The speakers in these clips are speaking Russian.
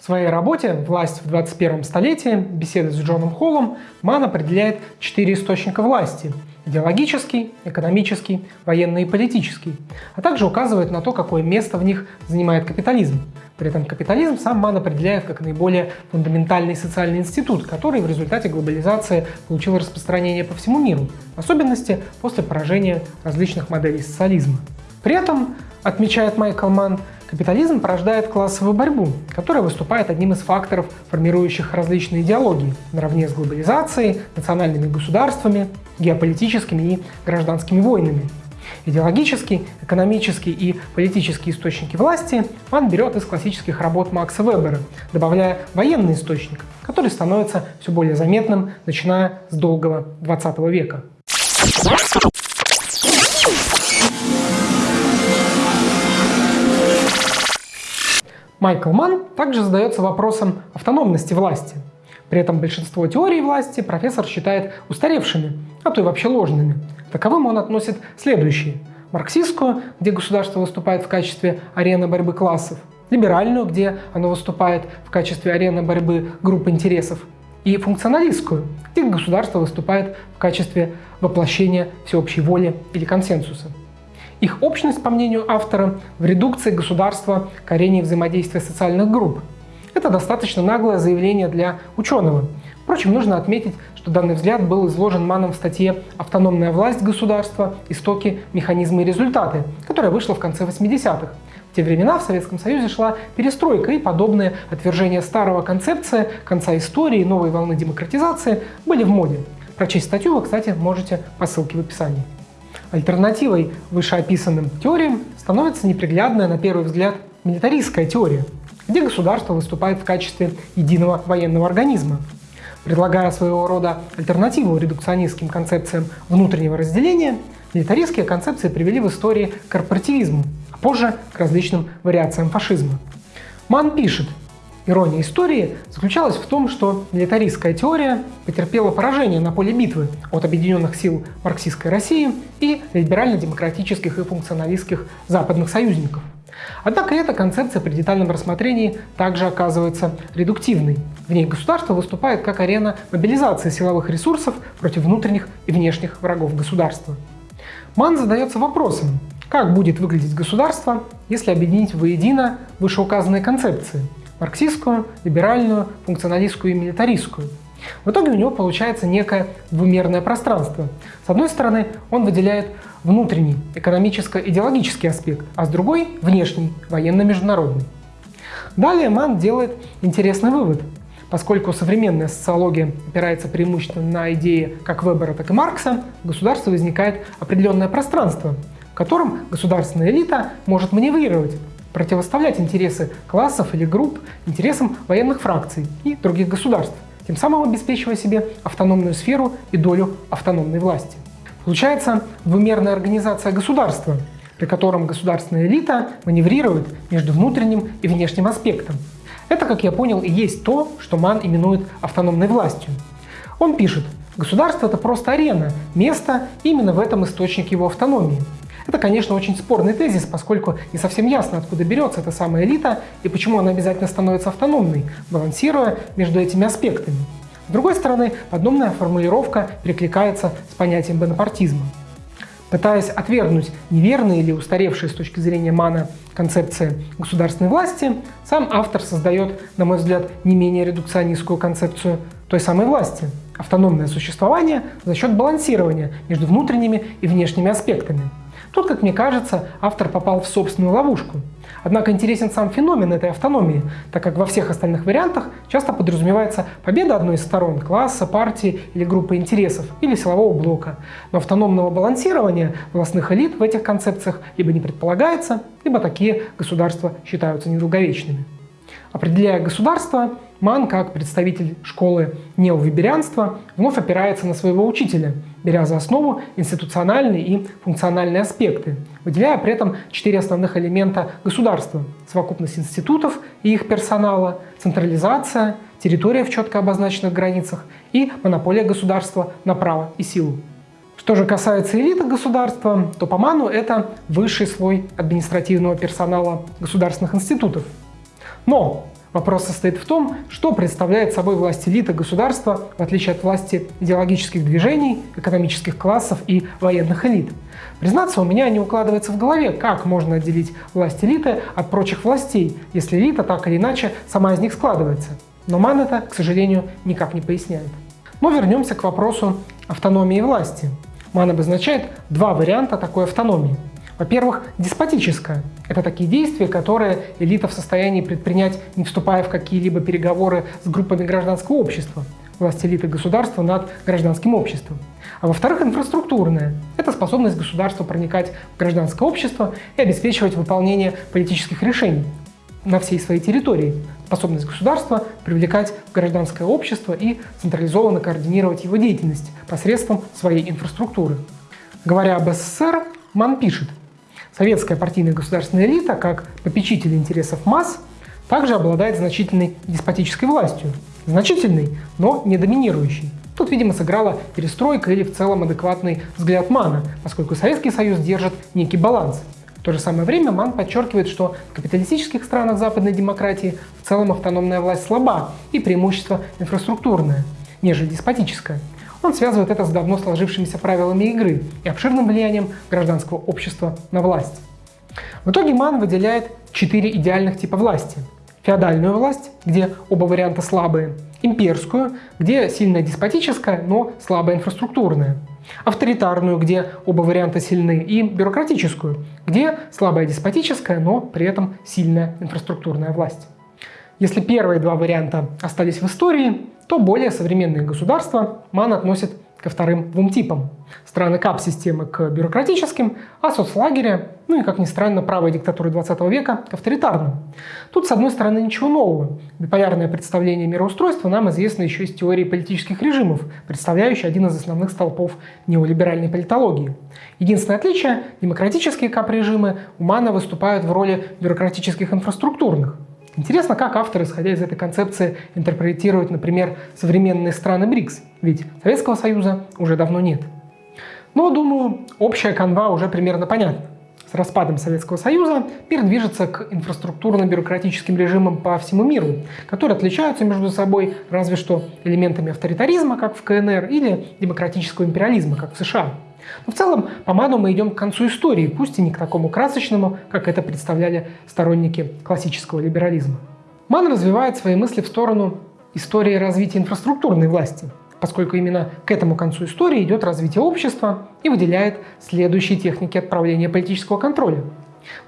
В своей работе «Власть в 21 столетии. Беседы с Джоном Холлом» Ман определяет четыре источника власти – идеологический, экономический, военный и политический, а также указывает на то, какое место в них занимает капитализм. При этом капитализм сам Ман определяет как наиболее фундаментальный социальный институт, который в результате глобализации получил распространение по всему миру, в особенности после поражения различных моделей социализма. При этом, отмечает Майкл Ман, Капитализм порождает классовую борьбу, которая выступает одним из факторов, формирующих различные идеологии, наравне с глобализацией, национальными государствами, геополитическими и гражданскими войнами. Идеологический, экономический и политические источники власти Ман берет из классических работ Макса Вебера, добавляя военный источник, который становится все более заметным, начиная с долгого 20 века. Майкл Манн также задается вопросом автономности власти. При этом большинство теорий власти профессор считает устаревшими, а то и вообще ложными. Таковым он относит следующие. Марксистскую, где государство выступает в качестве арены борьбы классов, либеральную, где оно выступает в качестве арены борьбы групп интересов, и функционалистскую, где государство выступает в качестве воплощения всеобщей воли или консенсуса. Их общность, по мнению автора, в редукции государства к взаимодействия социальных групп. Это достаточно наглое заявление для ученого. Впрочем, нужно отметить, что данный взгляд был изложен Маном в статье «Автономная власть государства. Истоки, механизмы и результаты», которая вышла в конце 80-х. В те времена в Советском Союзе шла перестройка, и подобные отвержения старого концепции, конца истории, новой волны демократизации были в моде. Прочесть статью вы, кстати, можете по ссылке в описании. Альтернативой вышеописанным теориям становится неприглядная на первый взгляд милитаристская теория, где государство выступает в качестве единого военного организма. Предлагая своего рода альтернативу редукционистским концепциям внутреннего разделения, милитаристские концепции привели в истории к корпоративизму, а позже к различным вариациям фашизма. Ман пишет, Ирония истории заключалась в том, что милитаристская теория потерпела поражение на поле битвы от объединенных сил марксистской России и либерально-демократических и функционалистских западных союзников. Однако эта концепция при детальном рассмотрении также оказывается редуктивной. В ней государство выступает как арена мобилизации силовых ресурсов против внутренних и внешних врагов государства. Ман задается вопросом, как будет выглядеть государство, если объединить воедино вышеуказанные концепции – марксистскую, либеральную, функционалистскую и милитаристскую. В итоге у него получается некое двумерное пространство. С одной стороны, он выделяет внутренний экономическо-идеологический аспект, а с другой – внешний, военно-международный. Далее Ман делает интересный вывод. Поскольку современная социология опирается преимущественно на идеи как Вебера, так и Маркса, в государстве возникает определенное пространство, в котором государственная элита может маневрировать, противоставлять интересы классов или групп интересам военных фракций и других государств, тем самым обеспечивая себе автономную сферу и долю автономной власти. Получается двумерная организация государства, при котором государственная элита маневрирует между внутренним и внешним аспектом. Это, как я понял, и есть то, что Ман именует автономной властью. Он пишет, государство – это просто арена, место именно в этом источник его автономии. Это, конечно, очень спорный тезис, поскольку не совсем ясно, откуда берется эта самая элита и почему она обязательно становится автономной, балансируя между этими аспектами. С другой стороны, подобная формулировка перекликается с понятием бонапартизма. Пытаясь отвергнуть неверные или устаревшие с точки зрения Мана концепции государственной власти, сам автор создает, на мой взгляд, не менее редукционистскую концепцию той самой власти – автономное существование за счет балансирования между внутренними и внешними аспектами – Тут, как мне кажется, автор попал в собственную ловушку. Однако интересен сам феномен этой автономии, так как во всех остальных вариантах часто подразумевается победа одной из сторон – класса, партии или группы интересов, или силового блока. Но автономного балансирования властных элит в этих концепциях либо не предполагается, либо такие государства считаются недолговечными. Определяя государство, Ман, как представитель школы неовиберианства, вновь опирается на своего учителя, беря за основу институциональные и функциональные аспекты, выделяя при этом четыре основных элемента государства – совокупность институтов и их персонала, централизация, территория в четко обозначенных границах и монополия государства на право и силу. Что же касается элиты государства, то по Ману это высший слой административного персонала государственных институтов. Но Вопрос состоит в том, что представляет собой власть элиты государства, в отличие от власти идеологических движений, экономических классов и военных элит. Признаться, у меня не укладывается в голове, как можно отделить власть элиты от прочих властей, если элита так или иначе сама из них складывается. Но Ман это, к сожалению, никак не поясняет. Но вернемся к вопросу автономии власти. Ман обозначает два варианта такой автономии – во-первых, деспотическое. Это такие действия, которые элита в состоянии предпринять, не вступая в какие-либо переговоры с группами гражданского общества. Власть элиты государства над гражданским обществом. А во-вторых, инфраструктурное. Это способность государства проникать в гражданское общество и обеспечивать выполнение политических решений на всей своей территории. Способность государства привлекать в гражданское общество и централизованно координировать его деятельность посредством своей инфраструктуры. Говоря об СССР, Ман пишет, Советская партийная государственная элита, как попечитель интересов масс, также обладает значительной деспотической властью. Значительной, но не доминирующей. Тут, видимо, сыграла перестройка или в целом адекватный взгляд Мана, поскольку Советский Союз держит некий баланс. В то же самое время Ман подчеркивает, что в капиталистических странах западной демократии в целом автономная власть слаба и преимущество инфраструктурное, нежели деспотическое. Он связывает это с давно сложившимися правилами игры и обширным влиянием гражданского общества на власть. В итоге Ман выделяет четыре идеальных типа власти. Феодальную власть, где оба варианта слабые, имперскую, где сильная деспотическая, но слабая инфраструктурная, авторитарную, где оба варианта сильны, и бюрократическую, где слабая деспотическая, но при этом сильная инфраструктурная власть. Если первые два варианта остались в истории, то более современные государства МАН относит ко вторым двум типам. Страны КАП-системы к бюрократическим, а соцлагеря, ну и, как ни странно, правые диктатуры 20 века к авторитарным. Тут, с одной стороны, ничего нового. Биполярное представление мироустройства нам известно еще из теории политических режимов, представляющей один из основных столпов неолиберальной политологии. Единственное отличие – демократические КАП-режимы у МАНа выступают в роли бюрократических инфраструктурных – Интересно, как автор, исходя из этой концепции, интерпретирует, например, современные страны БРИКС, ведь Советского Союза уже давно нет. Но, думаю, общая канва уже примерно понятна. С распадом Советского Союза мир движется к инфраструктурно-бюрократическим режимам по всему миру, которые отличаются между собой разве что элементами авторитаризма, как в КНР, или демократического империализма, как в США. Но в целом по Ману мы идем к концу истории, пусть и не к такому красочному, как это представляли сторонники классического либерализма. Ман развивает свои мысли в сторону истории развития инфраструктурной власти, поскольку именно к этому концу истории идет развитие общества и выделяет следующие техники отправления политического контроля.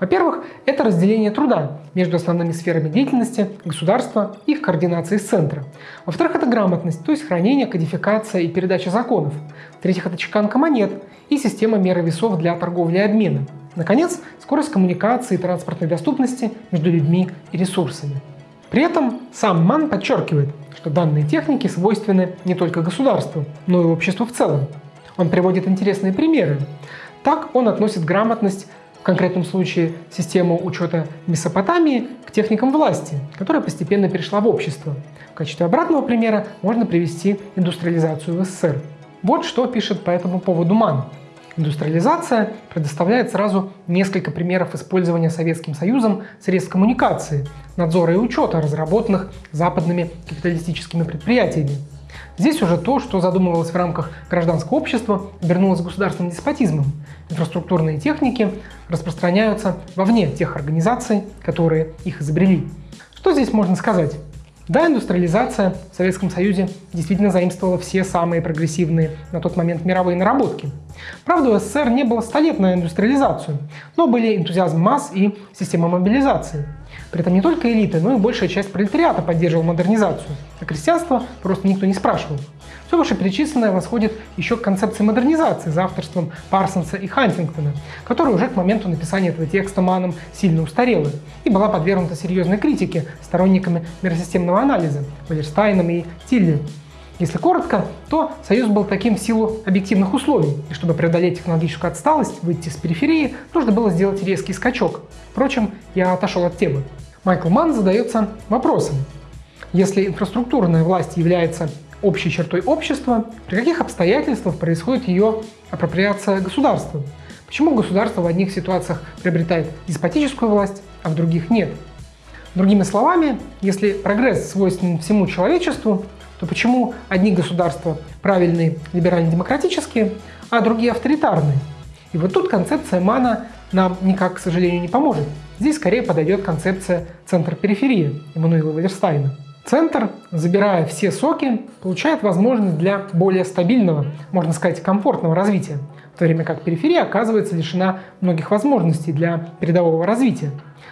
Во-первых, это разделение труда между основными сферами деятельности государства и их координации с центра. Во-вторых, это грамотность, то есть хранение, кодификация и передача законов. В-третьих, это чеканка монет и система меры весов для торговли и обмена. Наконец, скорость коммуникации и транспортной доступности между людьми и ресурсами. При этом сам Ман подчеркивает, что данные техники свойственны не только государству, но и обществу в целом. Он приводит интересные примеры. Так он относит грамотность в конкретном случае систему учета Месопотамии к техникам власти, которая постепенно перешла в общество. В качестве обратного примера можно привести индустриализацию в СССР. Вот что пишет по этому поводу МАН. Индустриализация предоставляет сразу несколько примеров использования Советским Союзом средств коммуникации, надзора и учета, разработанных западными капиталистическими предприятиями. Здесь уже то, что задумывалось в рамках гражданского общества, обернулось государственным деспотизмом. Инфраструктурные техники распространяются вовне тех организаций, которые их изобрели. Что здесь можно сказать? Да, индустриализация в Советском Союзе действительно заимствовала все самые прогрессивные на тот момент мировые наработки. Правда, у СССР не было 100 лет на индустриализацию, но были энтузиазм масс и система мобилизации. При этом не только элиты, но и большая часть пролетариата поддерживала модернизацию, а крестьянство просто никто не спрашивал. Все вышеперечисленное восходит еще к концепции модернизации за авторством Парсонса и Хантингтона, которая уже к моменту написания этого текста Маном сильно устарела и была подвергнута серьезной критике сторонниками миросистемного анализа Валерстайном и Тилли. Если коротко, то Союз был таким в силу объективных условий, и чтобы преодолеть технологическую отсталость, выйти с периферии, нужно было сделать резкий скачок. Впрочем, я отошел от темы. Майкл Манн задается вопросом. Если инфраструктурная власть является общей чертой общества, при каких обстоятельствах происходит ее апроприация государством? Почему государство в одних ситуациях приобретает деспотическую власть, а в других нет? Другими словами, если прогресс свойственен всему человечеству, то почему одни государства правильные, либерально-демократические, а другие авторитарные? И вот тут концепция Мана нам никак, к сожалению, не поможет. Здесь скорее подойдет концепция центр-периферия Эммануила Валерстайна. Центр, забирая все соки, получает возможность для более стабильного, можно сказать, комфортного развития, в то время как периферия оказывается лишена многих возможностей для передового развития.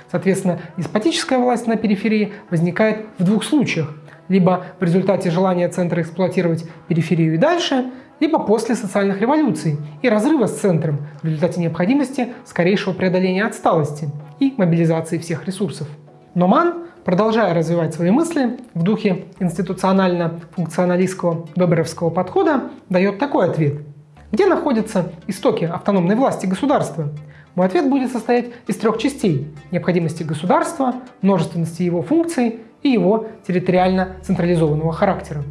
Соответственно, деспотическая власть на периферии возникает в двух случаях. Либо в результате желания центра эксплуатировать периферию и дальше, либо после социальных революций и разрыва с центром в результате необходимости скорейшего преодоления отсталости и мобилизации всех ресурсов. Но Ман, продолжая развивать свои мысли в духе институционально-функционалистского веберовского подхода, дает такой ответ. Где находятся истоки автономной власти государства? Мой ответ будет состоять из трех частей – необходимости государства, множественности его функций и его территориально централизованного характера.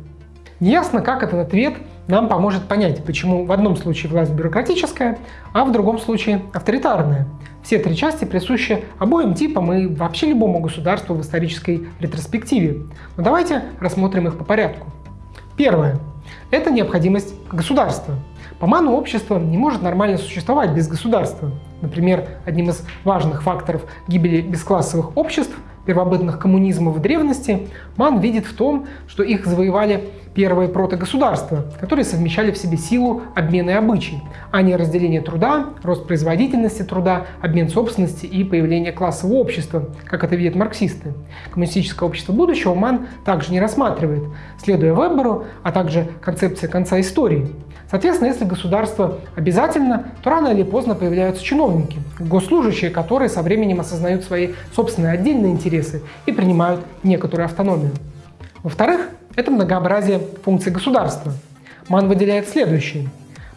Неясно, как этот ответ нам поможет понять, почему в одном случае власть бюрократическая, а в другом случае авторитарная. Все три части присущи обоим типам и вообще любому государству в исторической ретроспективе. Но давайте рассмотрим их по порядку. Первое. Это необходимость государства. По ману общество не может нормально существовать без государства. Например, одним из важных факторов гибели бесклассовых обществ первобытных коммунизмов в древности, Ман видит в том, что их завоевали первые протогосударства, которые совмещали в себе силу, обмена и обычай, а не разделение труда, рост производительности труда, обмен собственности и появление классового общества, как это видят марксисты. Коммунистическое общество будущего Ман также не рассматривает, следуя Веберу, а также концепции конца истории. Соответственно, если государство обязательно, то рано или поздно появляются чиновники, госслужащие, которые со временем осознают свои собственные отдельные интересы и принимают некоторую автономию. Во-вторых, это многообразие функций государства. Ман выделяет следующие.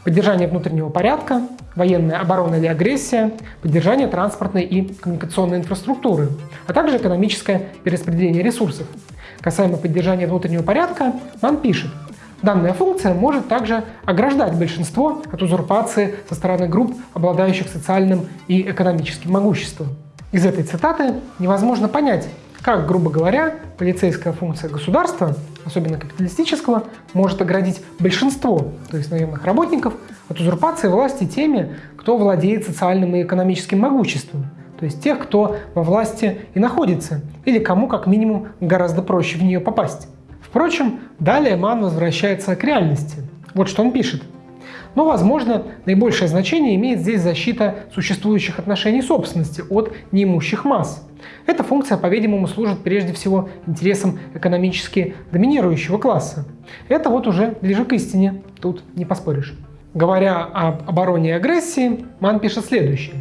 Поддержание внутреннего порядка, военная оборона или агрессия, поддержание транспортной и коммуникационной инфраструктуры, а также экономическое перераспределение ресурсов. Касаемо поддержания внутреннего порядка, Ман пишет, Данная функция может также ограждать большинство от узурпации со стороны групп, обладающих социальным и экономическим могуществом. Из этой цитаты невозможно понять, как, грубо говоря, полицейская функция государства, особенно капиталистического, может оградить большинство, то есть наемных работников, от узурпации власти теми, кто владеет социальным и экономическим могуществом, то есть тех, кто во власти и находится, или кому как минимум гораздо проще в нее попасть. Впрочем, далее Ман возвращается к реальности. Вот что он пишет. Но, возможно, наибольшее значение имеет здесь защита существующих отношений собственности от неимущих масс. Эта функция, по-видимому, служит прежде всего интересам экономически доминирующего класса. Это вот уже ближе к истине, тут не поспоришь. Говоря об обороне и агрессии, Ман пишет следующее.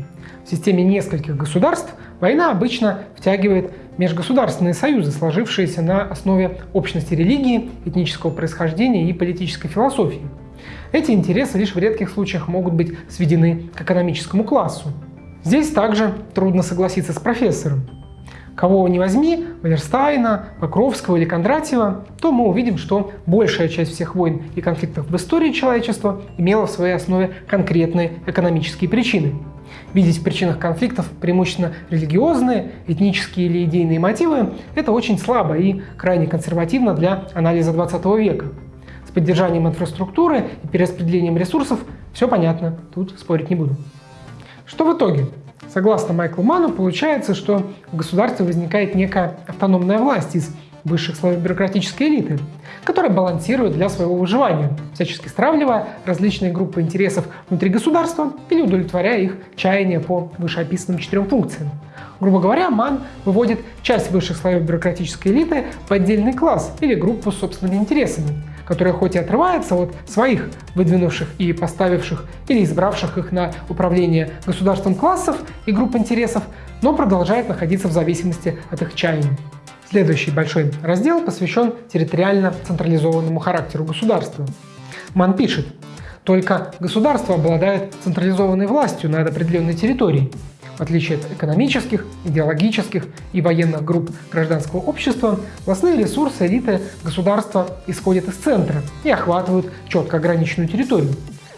В системе нескольких государств война обычно втягивает межгосударственные союзы, сложившиеся на основе общности религии, этнического происхождения и политической философии. Эти интересы лишь в редких случаях могут быть сведены к экономическому классу. Здесь также трудно согласиться с профессором. Кого не возьми, Валерстайна, Покровского или Кондратьева, то мы увидим, что большая часть всех войн и конфликтов в истории человечества имела в своей основе конкретные экономические причины. Видеть в причинах конфликтов преимущественно религиозные, этнические или идейные мотивы – это очень слабо и крайне консервативно для анализа 20 века. С поддержанием инфраструктуры и перераспределением ресурсов все понятно, тут спорить не буду. Что в итоге? Согласно Майклу Ману, получается, что в государстве возникает некая автономная власть из высших слоев бюрократической элиты, которая балансирует для своего выживания, всячески стравливая различные группы интересов внутри государства или удовлетворяя их чаяния по вышеописанным четырем функциям. Грубо говоря, МАН выводит часть высших слоев бюрократической элиты в отдельный класс или группу с собственными интересами, которая хоть и отрывается от своих выдвинувших и поставивших или избравших их на управление государством классов и групп интересов, но продолжает находиться в зависимости от их чаяний. Следующий большой раздел посвящен территориально централизованному характеру государства. Ман пишет, только государство обладает централизованной властью над определенной территорией. В отличие от экономических, идеологических и военных групп гражданского общества, властные ресурсы элиты государства исходят из центра и охватывают четко ограниченную территорию.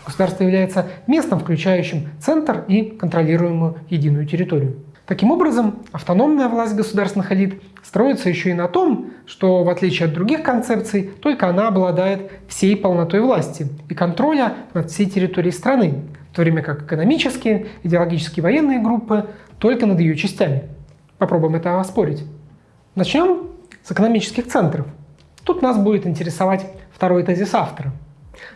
Государство является местом, включающим центр и контролируемую единую территорию. Таким образом, автономная власть государственных элит строится еще и на том, что в отличие от других концепций, только она обладает всей полнотой власти и контроля над всей территорией страны, в то время как экономические, идеологические военные группы только над ее частями. Попробуем это оспорить. Начнем с экономических центров. Тут нас будет интересовать второй тезис автора.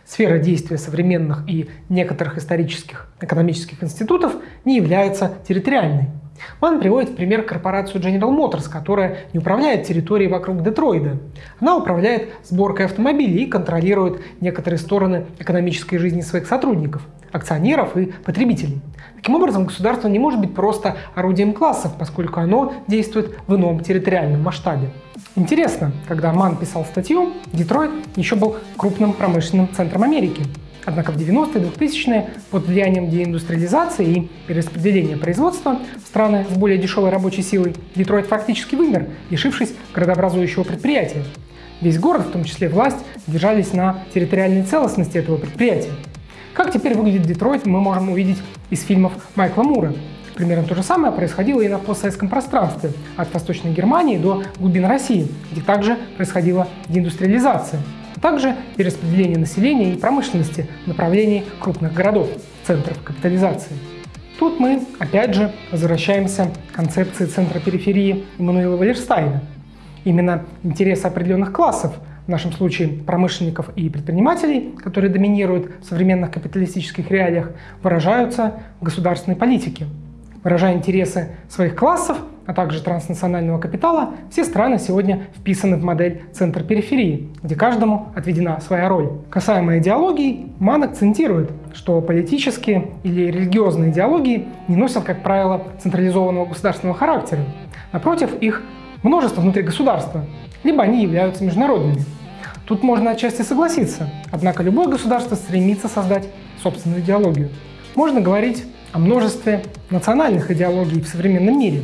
Сфера действия современных и некоторых исторических экономических институтов не является территориальной. Ман приводит в пример корпорацию General Motors, которая не управляет территорией вокруг Детройда. Она управляет сборкой автомобилей и контролирует некоторые стороны экономической жизни своих сотрудников, акционеров и потребителей. Таким образом, государство не может быть просто орудием классов, поскольку оно действует в ином территориальном масштабе. Интересно, когда Ман писал статью, Детройт еще был крупным промышленным центром Америки. Однако в 90-е 2000-е под влиянием деиндустриализации и перераспределения производства страны с более дешевой рабочей силой Детройт фактически вымер, лишившись городообразующего предприятия. Весь город, в том числе власть, держались на территориальной целостности этого предприятия. Как теперь выглядит Детройт, мы можем увидеть из фильмов Майкла Мура. Примерно то же самое происходило и на постсоветском пространстве, от Восточной Германии до глубин России, где также происходила деиндустриализация а также перераспределение населения и промышленности в направлении крупных городов, центров капитализации. Тут мы, опять же, возвращаемся к концепции центра периферии Иммануила Валерстайна. Именно интересы определенных классов, в нашем случае промышленников и предпринимателей, которые доминируют в современных капиталистических реалиях, выражаются в государственной политике. Выражая интересы своих классов, а также транснационального капитала, все страны сегодня вписаны в модель центр-периферии, где каждому отведена своя роль. Касаемо идеологий, Ман акцентирует, что политические или религиозные идеологии не носят, как правило, централизованного государственного характера. Напротив, их множество внутри государства, либо они являются международными. Тут можно отчасти согласиться, однако любое государство стремится создать собственную идеологию. Можно говорить о множестве национальных идеологий в современном мире,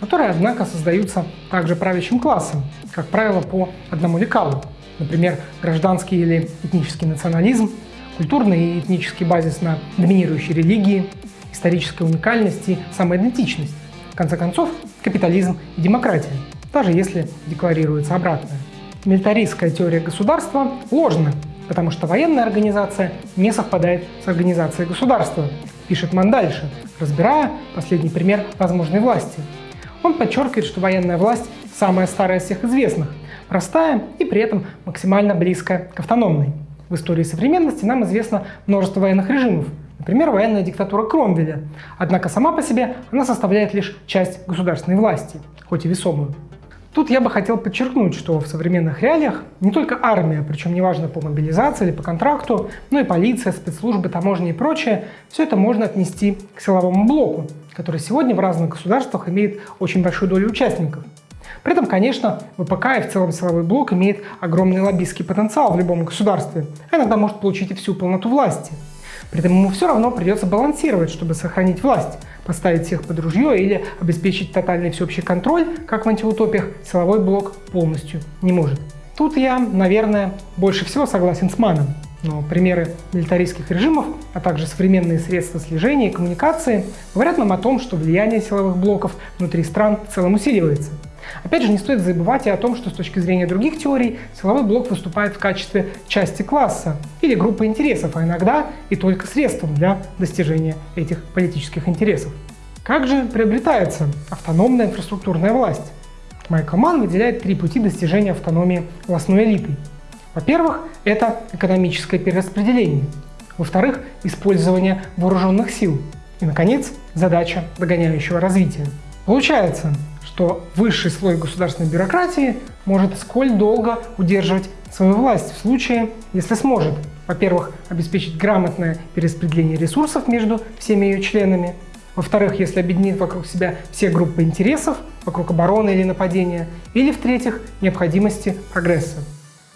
которые, однако, создаются также правящим классом, как правило, по одному лекалу. Например, гражданский или этнический национализм, культурный и этнический базис на доминирующей религии, историческая уникальность и самоидентичность. В конце концов, капитализм и демократия, даже если декларируется обратное. Милитаристская теория государства ложна, потому что военная организация не совпадает с организацией государства, пишет Ман дальше, разбирая последний пример возможной власти – он подчеркивает, что военная власть самая старая из всех известных, простая и при этом максимально близкая к автономной. В истории современности нам известно множество военных режимов, например, военная диктатура Кромвеля. Однако сама по себе она составляет лишь часть государственной власти, хоть и весомую. Тут я бы хотел подчеркнуть, что в современных реалиях не только армия, причем неважно по мобилизации или по контракту, но и полиция, спецслужбы, таможни и прочее, все это можно отнести к силовому блоку, который сегодня в разных государствах имеет очень большую долю участников. При этом, конечно, ВПК и в целом силовой блок имеет огромный лоббистский потенциал в любом государстве, а иногда может получить и всю полноту власти. При этом ему все равно придется балансировать, чтобы сохранить власть, поставить всех под ружье или обеспечить тотальный всеобщий контроль, как в антиутопиях, силовой блок полностью не может. Тут я, наверное, больше всего согласен с Маном. Но примеры милитаристских режимов, а также современные средства слежения и коммуникации говорят нам о том, что влияние силовых блоков внутри стран в целом усиливается. Опять же, не стоит забывать и о том, что с точки зрения других теорий силовой блок выступает в качестве части класса или группы интересов, а иногда и только средством для достижения этих политических интересов. Как же приобретается автономная инфраструктурная власть? Майкл Ман выделяет три пути достижения автономии властной элиты. Во-первых, это экономическое перераспределение. Во-вторых, использование вооруженных сил. И, наконец, задача догоняющего развития. Получается, что высший слой государственной бюрократии может сколь долго удерживать свою власть в случае, если сможет, во-первых, обеспечить грамотное перераспределение ресурсов между всеми ее членами, во-вторых, если объединит вокруг себя все группы интересов, вокруг обороны или нападения, или, в-третьих, необходимости прогресса.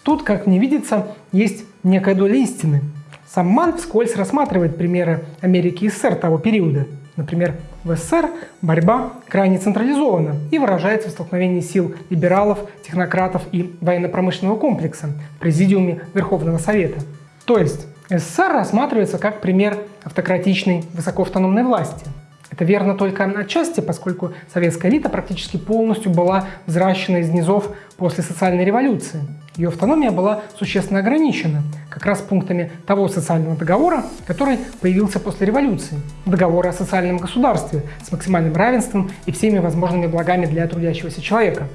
Тут, как мне видится, есть некая доля истины. Сам Ман вскользь рассматривает примеры Америки и СССР того периода – Например, в СССР борьба крайне централизована и выражается в столкновении сил либералов, технократов и военно-промышленного комплекса в Президиуме Верховного Совета. То есть СССР рассматривается как пример автократичной высокоавтономной власти. Это верно только отчасти, поскольку советская элита практически полностью была взращена из низов после социальной революции. Ее автономия была существенно ограничена, как раз пунктами того социального договора, который появился после революции. Договора о социальном государстве с максимальным равенством и всеми возможными благами для трудящегося человека.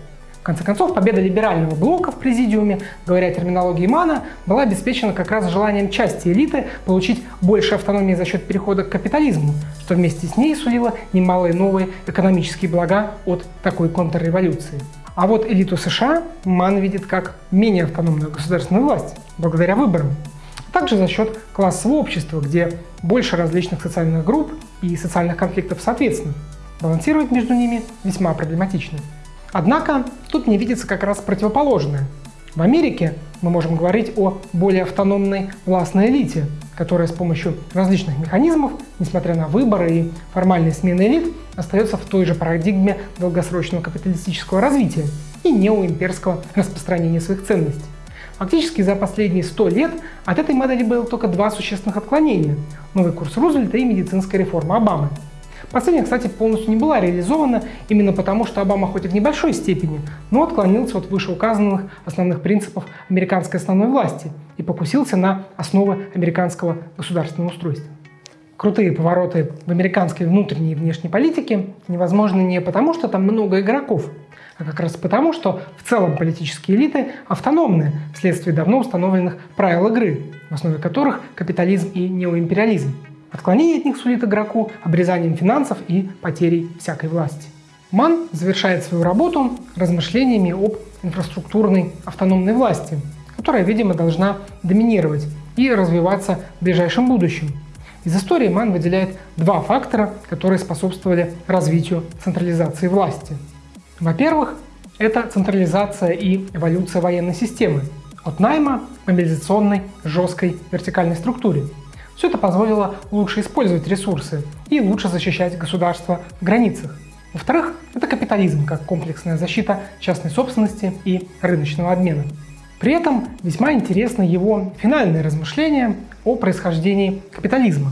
Конце концов, победа либерального блока в президиуме, говоря терминологией Мана, была обеспечена как раз желанием части элиты получить больше автономии за счет перехода к капитализму, что вместе с ней сулило немалые новые экономические блага от такой контрреволюции. А вот элиту США Ман видит как менее автономную государственную власть, благодаря выборам. Также за счет классового общества, где больше различных социальных групп и социальных конфликтов соответственно. Балансировать между ними весьма проблематично. Однако тут не видится как раз противоположное. В Америке мы можем говорить о более автономной властной элите, которая с помощью различных механизмов, несмотря на выборы и формальные смены элит, остается в той же парадигме долгосрочного капиталистического развития и неоимперского распространения своих ценностей. Фактически за последние 100 лет от этой модели было только два существенных отклонения – новый курс Рузвельта и медицинская реформа Обамы – Последняя, кстати, полностью не была реализована именно потому, что Обама хоть и в небольшой степени, но отклонился от вышеуказанных основных принципов американской основной власти и покусился на основы американского государственного устройства. Крутые повороты в американской внутренней и внешней политике невозможны не потому, что там много игроков, а как раз потому, что в целом политические элиты автономны вследствие давно установленных правил игры, в основе которых капитализм и неоимпериализм. Отклонение от них сулит игроку обрезанием финансов и потерей всякой власти. Ман завершает свою работу размышлениями об инфраструктурной автономной власти, которая, видимо, должна доминировать и развиваться в ближайшем будущем. Из истории Ман выделяет два фактора, которые способствовали развитию централизации власти. Во-первых, это централизация и эволюция военной системы от найма к мобилизационной жесткой вертикальной структуре – все это позволило лучше использовать ресурсы и лучше защищать государство в границах. Во-вторых, это капитализм как комплексная защита частной собственности и рыночного обмена. При этом весьма интересно его финальное размышление о происхождении капитализма.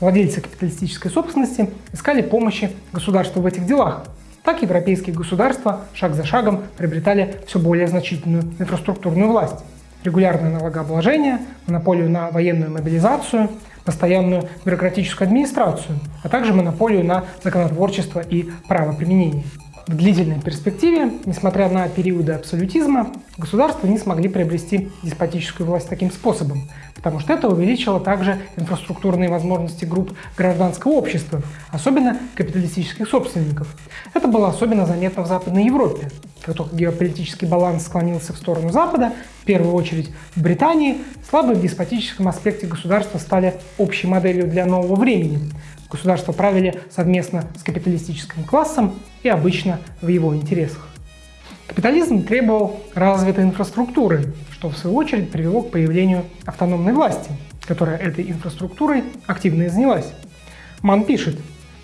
Владельцы капиталистической собственности искали помощи государству в этих делах. Так европейские государства шаг за шагом приобретали все более значительную инфраструктурную власть регулярное налогообложение, монополию на военную мобилизацию, постоянную бюрократическую администрацию, а также монополию на законотворчество и правоприменение. В длительной перспективе, несмотря на периоды абсолютизма, государства не смогли приобрести деспотическую власть таким способом, потому что это увеличило также инфраструктурные возможности групп гражданского общества, особенно капиталистических собственников. Это было особенно заметно в Западной Европе. Как только геополитический баланс склонился в сторону Запада, в первую очередь в Британии, слабые в деспотическом аспекте государства стали общей моделью для нового времени. Государство правили совместно с капиталистическим классом и обычно в его интересах. Капитализм требовал развитой инфраструктуры, что в свою очередь привело к появлению автономной власти, которая этой инфраструктурой активно и занялась. Ман пишет,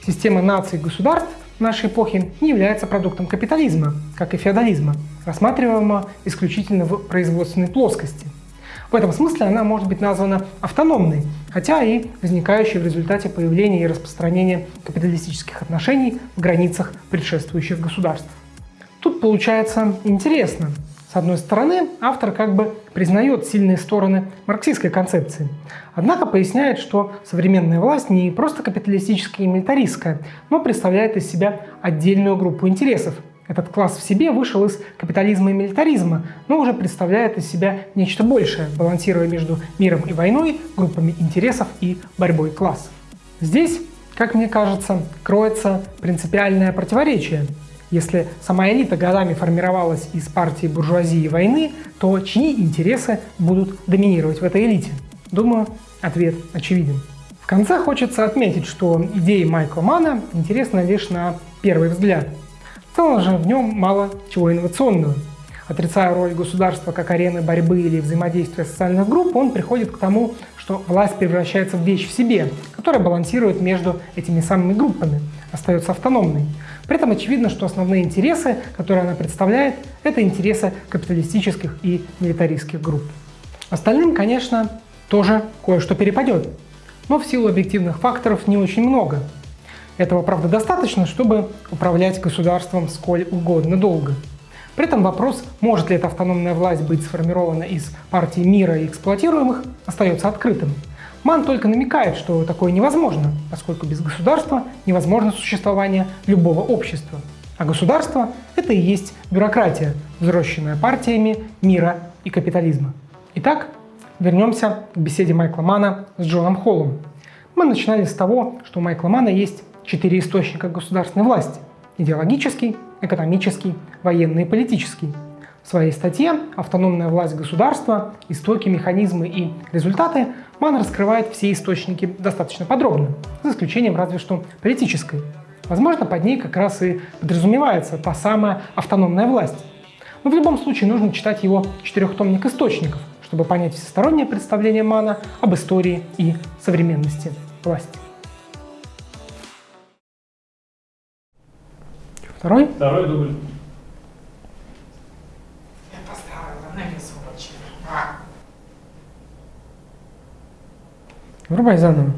система наций и государств нашей эпохи не является продуктом капитализма, как и феодализма, рассматриваемого исключительно в производственной плоскости. В этом смысле она может быть названа автономной, хотя и возникающей в результате появления и распространения капиталистических отношений в границах предшествующих государств. Тут получается интересно. С одной стороны, автор как бы признает сильные стороны марксистской концепции, однако поясняет, что современная власть не просто капиталистическая и милитаристская, но представляет из себя отдельную группу интересов. Этот класс в себе вышел из капитализма и милитаризма, но уже представляет из себя нечто большее, балансируя между миром и войной, группами интересов и борьбой классов. Здесь, как мне кажется, кроется принципиальное противоречие – если сама элита годами формировалась из партии буржуазии войны, то чьи интересы будут доминировать в этой элите? Думаю, ответ очевиден. В конце хочется отметить, что идеи Майкла Мана интересны лишь на первый взгляд. В целом же в нем мало чего инновационного. Отрицая роль государства как арены борьбы или взаимодействия социальных групп, он приходит к тому, что власть превращается в вещь в себе, которая балансирует между этими самыми группами, остается автономной. При этом очевидно, что основные интересы, которые она представляет, это интересы капиталистических и милитаристских групп. Остальным, конечно, тоже кое-что перепадет, но в силу объективных факторов не очень много. Этого, правда, достаточно, чтобы управлять государством сколь угодно долго. При этом вопрос, может ли эта автономная власть быть сформирована из партии мира и эксплуатируемых, остается открытым. Ман только намекает, что такое невозможно, поскольку без государства невозможно существование любого общества. А государство – это и есть бюрократия, взросшенная партиями мира и капитализма. Итак, вернемся к беседе Майкла Мана с Джоном Холлом. Мы начинали с того, что у Майкла Мана есть четыре источника государственной власти – идеологический, экономический, военный и политический. В своей статье «Автономная власть государства. Истоки, механизмы и результаты» Ман раскрывает все источники достаточно подробно, за исключением разве что политической. Возможно, под ней как раз и подразумевается та самая автономная власть. Но в любом случае нужно читать его четырехтомник источников, чтобы понять всестороннее представление Мана об истории и современности власти. Второй? Второй дубль. Я поставила на весу очень. Врубай заново.